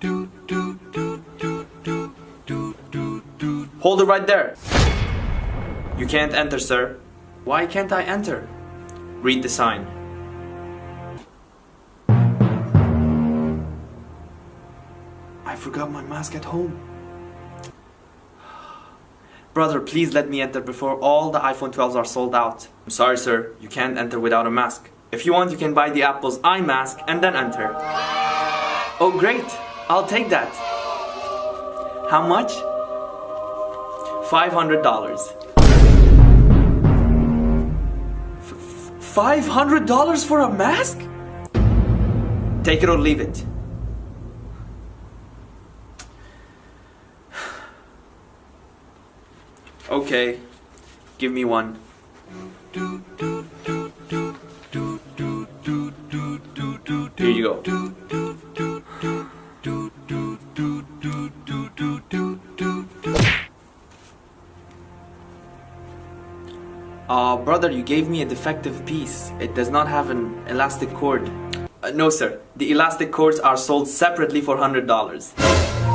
Hold it right there. You can't enter, sir. Why can't I enter? Read the sign. I forgot my mask at home. Brother, please let me enter before all the iPhone 12s are sold out. I'm sorry, sir. You can't enter without a mask. If you want, you can buy the Apple's iMask and then enter. Oh, great. I'll take that. How much? $500. $500 for a mask? Take it or leave it. Okay, give me one. Here you go. Uh, brother, you gave me a defective piece. It does not have an elastic cord. Uh, no, sir. The elastic cords are sold separately for $100.